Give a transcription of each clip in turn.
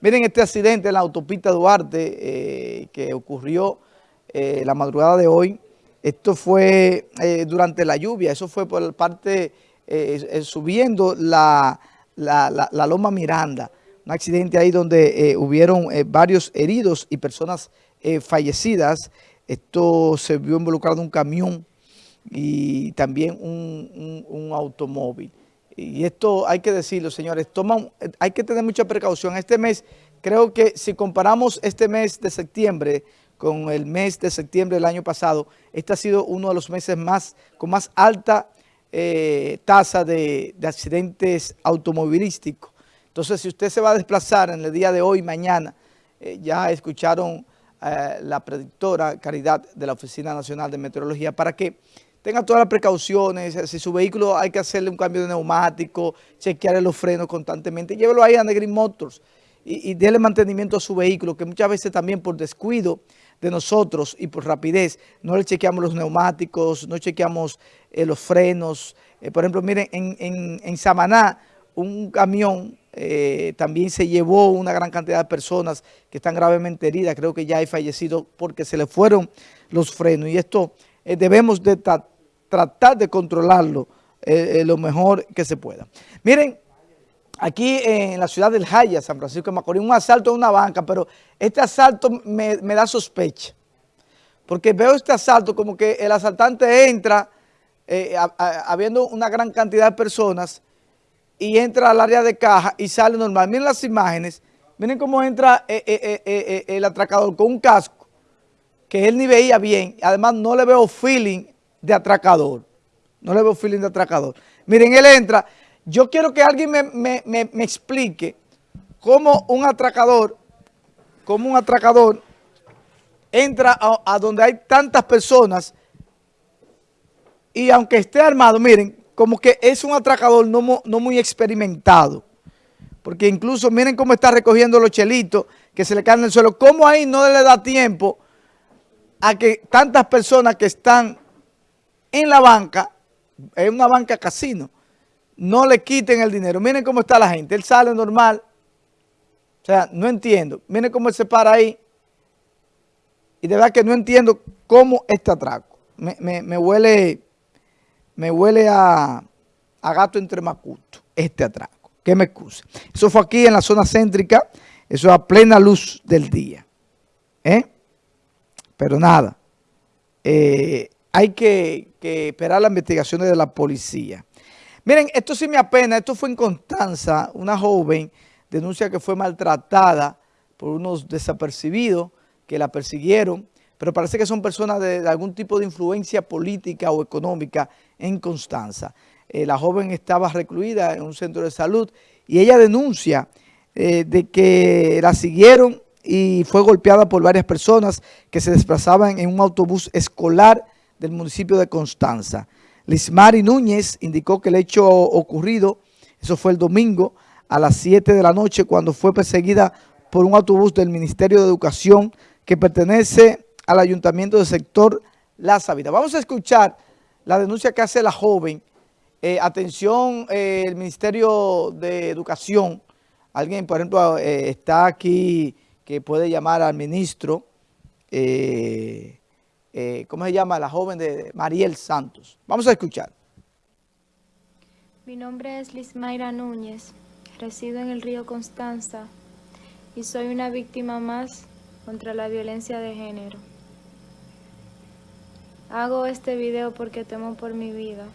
Miren este accidente en la autopista Duarte eh, que ocurrió eh, la madrugada de hoy. Esto fue eh, durante la lluvia, eso fue por parte, subiendo la, la, Loma Miranda. Un accidente ahí donde hubieron varios heridos y personas fallecidas. Esto se vio involucrado un camión y también un, un automóvil y esto hay que decirlo, señores, toman, hay que tener mucha precaución. Este mes, creo que si comparamos este mes de septiembre con el mes de septiembre del año pasado, este ha sido uno de los meses más con más alta eh, tasa de, accidentes automovilísticos. Entonces, si usted se va a desplazar en el día de hoy, mañana, eh, ya escucharon eh, la predictora Caridad de la Oficina Nacional de Meteorología para que tenga todas las precauciones, si su vehículo hay que hacerle un cambio de neumático, chequearle los frenos constantemente, llévelo ahí a Negrin Motors y, y déle mantenimiento a su vehículo, que muchas veces también por descuido de nosotros y por rapidez, no le chequeamos los neumáticos, no chequeamos eh, los frenos. Eh, por ejemplo, miren, en, Samaná, un camión eh, también se llevó una gran cantidad de personas que están gravemente heridas, creo que ya hay fallecidos porque se le fueron los frenos y esto eh, debemos de tratar de controlarlo eh, eh, lo mejor que se pueda. Miren, aquí en la ciudad del Jaya, San Francisco de Macorís, un asalto a una banca, pero este asalto me, da sospecha. Porque veo este asalto como que el asaltante entra habiendo una gran cantidad de personas y entra al área de caja y sale normal. Miren las imágenes, miren cómo entra el atracador con un casco que él ni veía bien. Además, no le veo feeling de atracador. No le veo feeling de atracador. Miren, él entra. Yo quiero que alguien me, explique cómo un atracador, cómo un atracador entra a, donde hay tantas personas y aunque esté armado, miren, como que es un atracador no, no muy experimentado. Porque incluso miren cómo está recogiendo los chelitos que se le caen en el suelo. ¿Cómo ahí no le da tiempo a que tantas personas que están en la banca, en una banca casino, no le quiten el dinero. Miren cómo está la gente. Él sale normal. O sea, no entiendo. Miren cómo él se para ahí. Y de verdad que no entiendo cómo este atraco. Me, huele, me huele a, a gato entre macuto, este atraco. Que me excuse. Eso fue aquí en la zona céntrica. Eso a plena luz del día. ¿Eh? Pero nada, eh, hay que, esperar las investigaciones de la policía. Miren, esto sí me apena, esto fue en Constanza, una joven denuncia que fue maltratada por unos desapercibidos que la persiguieron, pero parece que son personas de, algún tipo de influencia política o económica en Constanza. Eh, la joven estaba recluida en un centro de salud y ella denuncia eh, de que la siguieron y fue golpeada por varias personas que se desplazaban en un autobús escolar del municipio de Constanza. Lismari Núñez indicó que el hecho ocurrido, eso fue el domingo, a las 7 de la noche, cuando fue perseguida por un autobús del Ministerio de Educación que pertenece al Ayuntamiento del sector La Sabina. Vamos a escuchar la denuncia que hace la joven. Eh, atención, eh, el Ministerio de Educación, alguien, por ejemplo, eh, está aquí que puede llamar al ministro, eh, eh, ¿cómo se llama? La joven de Mariel Santos. Vamos a escuchar. Mi nombre es Lismaira Núñez, resido en el río Constanza y soy una víctima más contra la violencia de género. Hago este video porque temo por mi vida.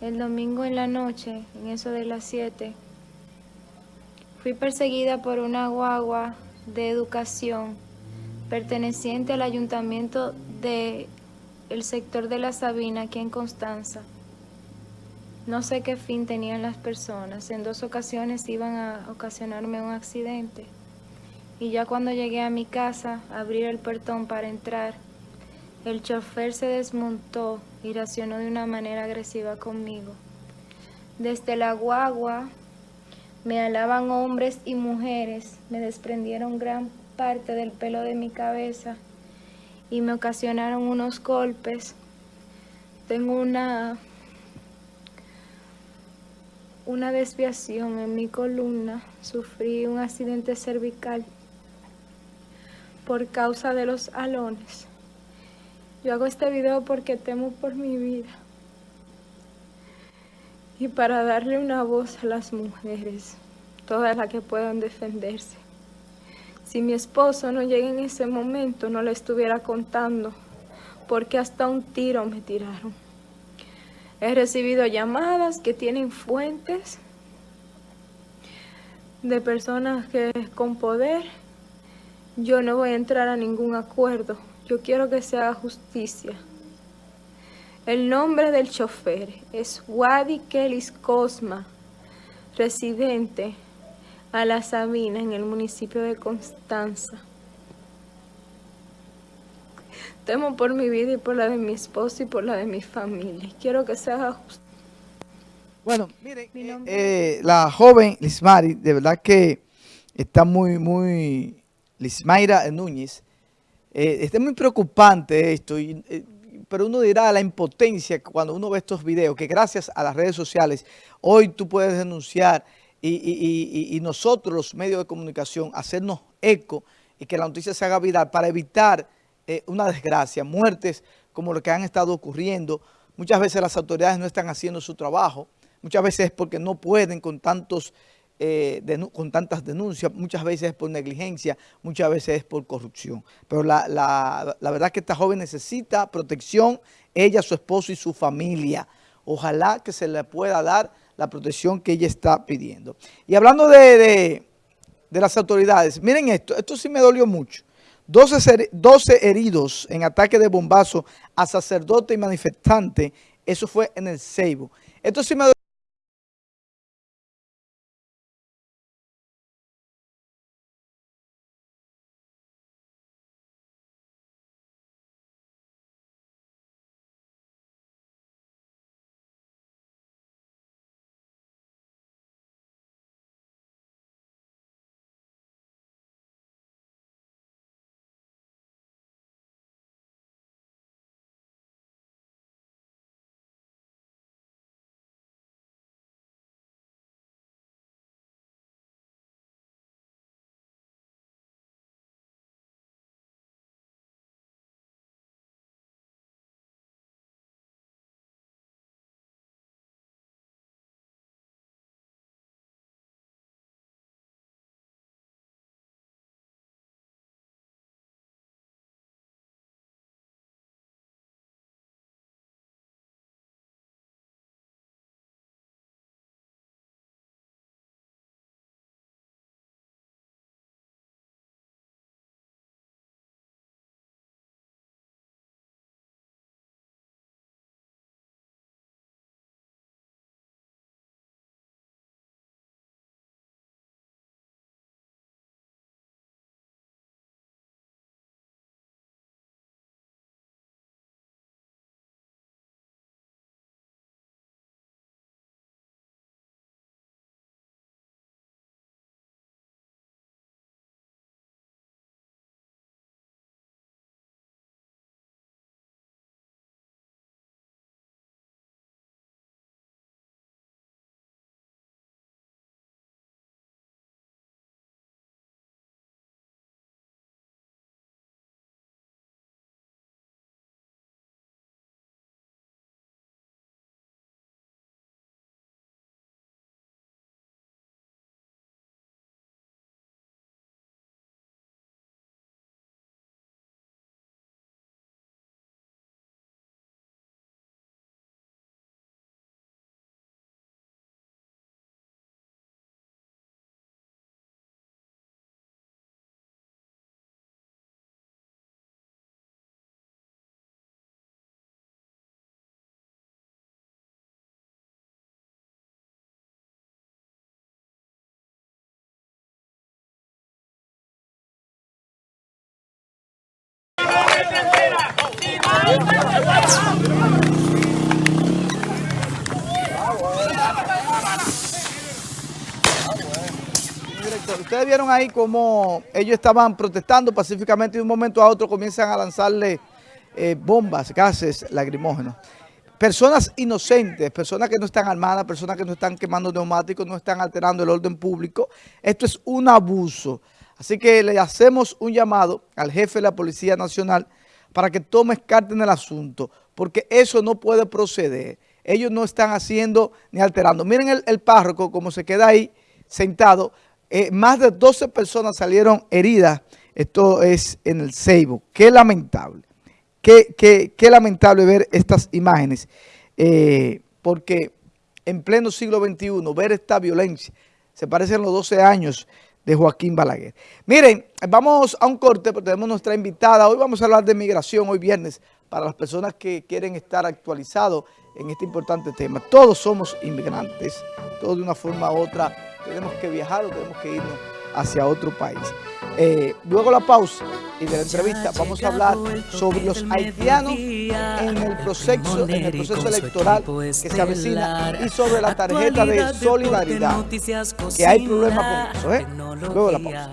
El domingo en la noche, en eso de las 7, Fui perseguida por una guagua de educación perteneciente al ayuntamiento del el sector de La Sabina, aquí en Constanza. No sé qué fin tenían las personas. En dos ocasiones iban a ocasionarme un accidente. Y ya cuando llegué a mi casa, abrir el portón para entrar, el chofer se desmontó y racionó de una manera agresiva conmigo. Desde la guagua me alaban hombres y mujeres, me desprendieron gran parte del pelo de mi cabeza y me ocasionaron unos golpes. Tengo una una desviación en mi columna, sufrí un accidente cervical por causa de los alones. Yo hago este video porque temo por mi vida y para darle una voz a las mujeres, todas las que puedan defenderse. Si mi esposo no llega en ese momento, no le estuviera contando, porque hasta un tiro me tiraron. He recibido llamadas que tienen fuentes de personas que con poder. Yo no voy a entrar a ningún acuerdo. Yo quiero que se haga justicia. El nombre del chofer es Wadi Kelis Cosma, residente a La Sabina en el municipio de Constanza. Temo por mi vida y por la de mi esposo y por la de mi familia. Quiero que se haga justo. Bueno, miren, eh, eh, la joven Lismari, de verdad que está muy, muy, Lismaira Núñez, eh, está muy preocupante esto y pero uno dirá la impotencia cuando uno ve estos videos, que gracias a las redes sociales, hoy tú puedes denunciar y, nosotros, los medios de comunicación, hacernos eco y que la noticia se haga viral para evitar eh, una desgracia, muertes como lo que han estado ocurriendo. Muchas veces las autoridades no están haciendo su trabajo, muchas veces es porque no pueden con tantos eh, con tantas denuncias, muchas veces es por negligencia, muchas veces es por corrupción. Pero la, la, la verdad es que esta joven necesita protección, ella, su esposo y su familia. Ojalá que se le pueda dar la protección que ella está pidiendo. Y hablando de, de, las autoridades, miren esto, esto sí me dolió mucho. 12, 12 heridos en ataque de bombazo a sacerdote y manifestante, eso fue en el Ceibo. Esto sí me dolió Ustedes vieron ahí cómo ellos estaban protestando pacíficamente y de un momento a otro comienzan a lanzarle eh, bombas, gases lacrimógenos. personas inocentes, personas que no están armadas, personas que no están quemando neumáticos, no están alterando el orden público. Esto es un abuso. Así que le hacemos un llamado al jefe de la Policía Nacional para que tome carta en el asunto, porque eso no puede proceder. Ellos no están haciendo ni alterando. Miren el, párroco como se queda ahí sentado. Eh, más de 12 personas salieron heridas. Esto es en el Ceibo. Qué lamentable. Qué, qué, lamentable ver estas imágenes. Eh, porque en pleno siglo XXI, ver esta violencia, se parecen los 12 años de Joaquín Balaguer. Miren, vamos a un corte porque tenemos nuestra invitada. Hoy vamos a hablar de migración, hoy viernes, para las personas que quieren estar actualizados en este importante tema. Todos somos inmigrantes, todos de una forma u otra tenemos que viajar o tenemos que irnos hacia otro país. Eh, luego la pausa y de la entrevista vamos a hablar sobre los haitianos en el proceso, en el proceso electoral que se avecina y sobre la tarjeta de solidaridad, que hay problemas con eso. ¿eh? Luego la pausa.